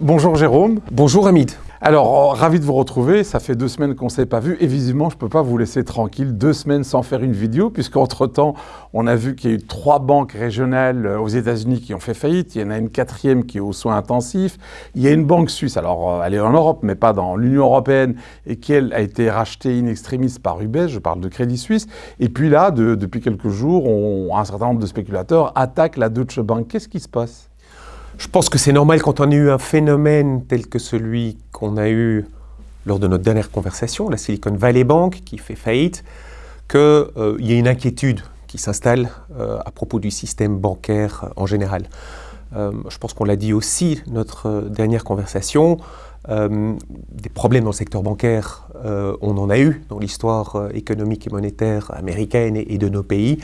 Bonjour Jérôme. Bonjour Hamid. Alors, ravi de vous retrouver. Ça fait deux semaines qu'on ne s'est pas vu. Et visiblement, je ne peux pas vous laisser tranquille deux semaines sans faire une vidéo, puisqu'entre-temps, on a vu qu'il y a eu trois banques régionales aux États-Unis qui ont fait faillite. Il y en a une quatrième qui est aux soins intensifs. Il y a une banque suisse, alors elle est en Europe, mais pas dans l'Union européenne, et qui, elle, a été rachetée in extremis par UBS. Je parle de Crédit Suisse. Et puis là, depuis quelques jours, un certain nombre de spéculateurs attaquent la Deutsche Bank. Qu'est-ce qui se passe? Je pense que c'est normal quand on a eu un phénomène tel que celui qu'on a eu lors de notre dernière conversation, la Silicon Valley Bank qui fait faillite, qu'il euh, y ait une inquiétude qui s'installe euh, à propos du système bancaire en général. Euh, je pense qu'on l'a dit aussi notre dernière conversation, des problèmes dans le secteur bancaire, on en a eu dans l'histoire économique et monétaire américaine et de nos pays.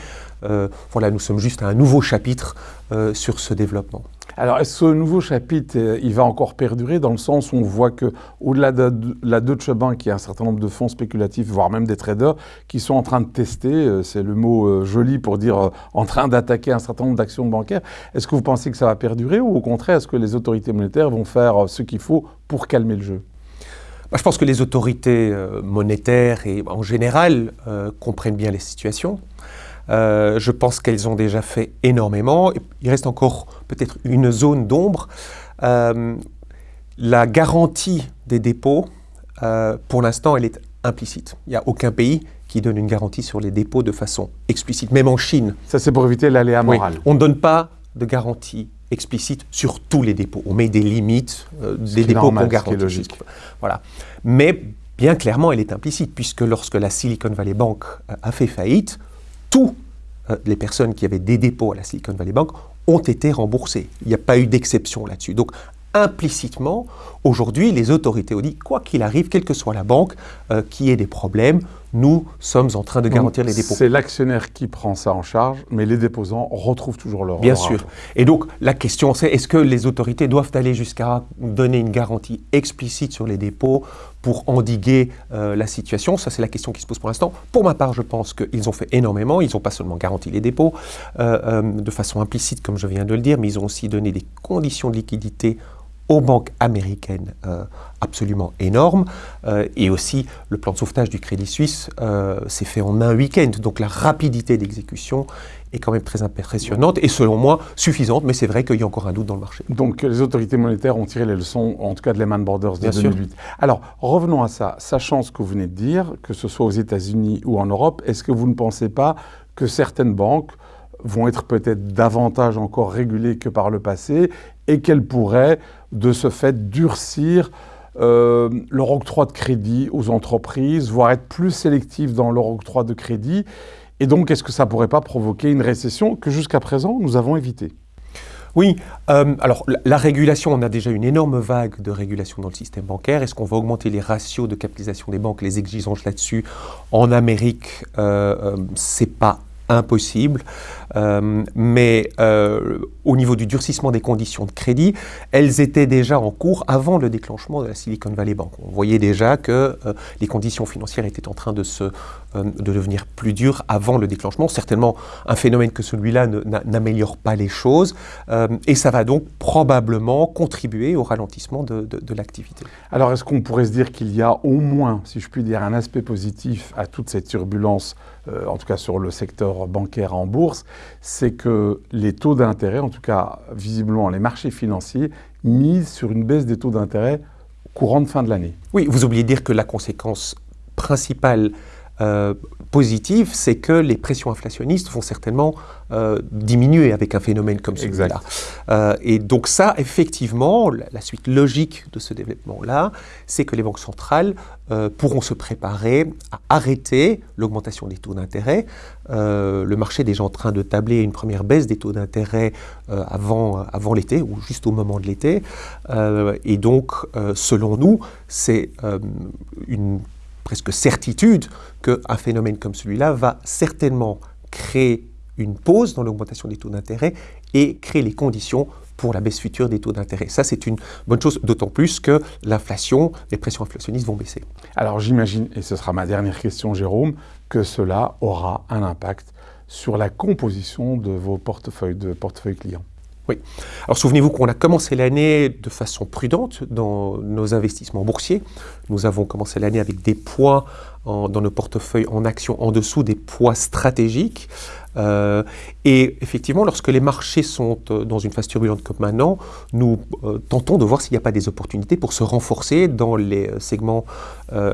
voilà, nous sommes juste à un nouveau chapitre sur ce développement. Alors, ce nouveau chapitre, euh, il va encore perdurer dans le sens où on voit que, au-delà de la Deutsche Bank, il y a un certain nombre de fonds spéculatifs, voire même des traders, qui sont en train de tester, euh, c'est le mot euh, joli pour dire en train d'attaquer un certain nombre d'actions bancaires. Est-ce que vous pensez que ça va perdurer ou au contraire, est-ce que les autorités monétaires vont faire ce qu'il faut pour calmer le jeu? Je pense que les autorités monétaires et en général comprennent bien les situations. Euh, je pense qu'elles ont déjà fait énormément. Il reste encore peut-être une zone d'ombre. Euh, la garantie des dépôts, euh, pour l'instant, elle est implicite. Il n'y a aucun pays qui donne une garantie sur les dépôts de façon explicite, même en Chine. Ça, c'est pour éviter l'aléa moral. on ne donne pas de garantie explicite sur tous les dépôts. On met des limites des dépôts qu'on garantit. logique. Voilà. Mais bien clairement, elle est implicite, puisque lorsque la Silicon Valley Bank a fait faillite, tous euh, les personnes qui avaient des dépôts à la Silicon Valley Bank ont été remboursées. Il n'y a pas eu d'exception là-dessus. Donc, implicitement, aujourd'hui, les autorités ont dit, quoi qu'il arrive, quelle que soit la banque, euh, qui ait des problèmes, nous sommes en train de garantir les dépôts. C'est l'actionnaire qui prend ça en charge, mais les déposants retrouvent toujours leur Bien sûr. Et donc, la question, c'est est-ce que les autorités doivent aller jusqu'à donner une garantie explicite sur les dépôts pour endiguer euh, la situation? Ça, c'est la question qui se pose pour l'instant. Pour ma part, je pense qu'ils ont fait énormément. Ils n'ont pas seulement garanti les dépôts euh, euh, de façon implicite, comme je viens de le dire, mais ils ont aussi donné des conditions de liquidité aux banques américaines euh, absolument énormes. Euh, et aussi, le plan de sauvetage du Crédit Suisse euh, s'est fait en un week-end. Donc la rapidité d'exécution est quand même très impressionnante et selon moi suffisante, mais c'est vrai qu'il y a encore un doute dans le marché. Donc les autorités monétaires ont tiré les leçons, en tout cas de Lehman Brothers de 2008. Alors revenons à ça. Sachant ce que vous venez de dire, que ce soit aux États-Unis ou en Europe, est-ce que vous ne pensez pas que certaines banques vont être peut-être davantage encore régulées que par le passé et qu'elles pourraient de ce fait durcir euh, leur octroi de crédit aux entreprises, voire être plus sélectif dans leur octroi de crédit. Et donc, est-ce que ça ne pourrait pas provoquer une récession que jusqu'à présent, nous avons évitée? Oui, euh, alors la, régulation, on a déjà une énorme vague de régulation dans le système bancaire. Est-ce qu'on va augmenter les ratios de capitalisation des banques, les exigences là-dessus? En Amérique, euh, euh c'est pas impossible. Euh, mais euh, au niveau du durcissement des conditions de crédit, elles étaient déjà en cours avant le déclenchement de la Silicon Valley Bank. On voyait déjà que euh, les conditions financières étaient en train de, se, de devenir plus dures avant le déclenchement. Certainement, un phénomène que celui-là n'améliore pas les choses et ça va donc probablement contribuer au ralentissement de l'activité. Alors, est-ce qu'on pourrait se dire qu'il y a au moins, si je puis dire, un aspect positif à toute cette turbulence, en tout cas sur le secteur bancaire en bourse c'est que les taux d'intérêt, en tout cas visiblement les marchés financiers, misent sur une baisse des taux d'intérêt courant de fin de l'année. Oui, vous oubliez dire que la conséquence principale euh, positive, c'est que les pressions inflationnistes vont certainement euh, diminuer avec un phénomène comme celui-là. Euh, et donc ça, effectivement, la, suite logique de ce développement-là, c'est que les banques centrales pourront se préparer à arrêter l'augmentation des taux d'intérêt. le marché est déjà en train de tabler une première baisse des taux d'intérêt avant, avant l'été, ou juste au moment de l'été. et donc, selon nous, c'est une presque certitude qu'un phénomène comme celui-là va certainement créer une pause dans l'augmentation des taux d'intérêt et créer les conditions pour la baisse future des taux d'intérêt. Ça, c'est une bonne chose, d'autant plus que l'inflation, les pressions inflationnistes vont baisser. Alors j'imagine, et ce sera ma dernière question, Jérôme, que cela aura un impact sur la composition de vos portefeuilles, de portefeuilles clients. Oui. Alors souvenez-vous qu'on a commencé l'année de façon prudente dans nos investissements boursiers. Nous avons commencé l'année avec des poids dans nos portefeuilles en actions en dessous des poids stratégiques. Euh, et effectivement, lorsque les marchés sont euh, dans une phase turbulente comme maintenant, nous euh, tentons de voir s'il n'y a pas des opportunités pour se renforcer dans les segments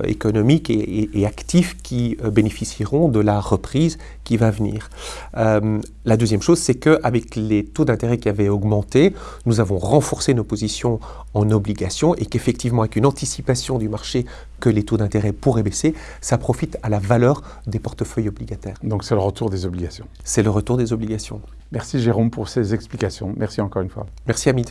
économiques et, actifs qui bénéficieront de la reprise qui va venir. la deuxième chose, c'est qu'avec les taux d'intérêt qui avaient augmenté, nous avons renforcé nos positions en obligations et qu'effectivement, avec une anticipation du marché que les taux d'intérêt pourraient baisser, ça profite à la valeur des portefeuilles obligataires. Donc c'est le retour des obligations. C'est le retour des obligations. Merci Jérôme pour ces explications. Merci encore une fois. Merci Hamid.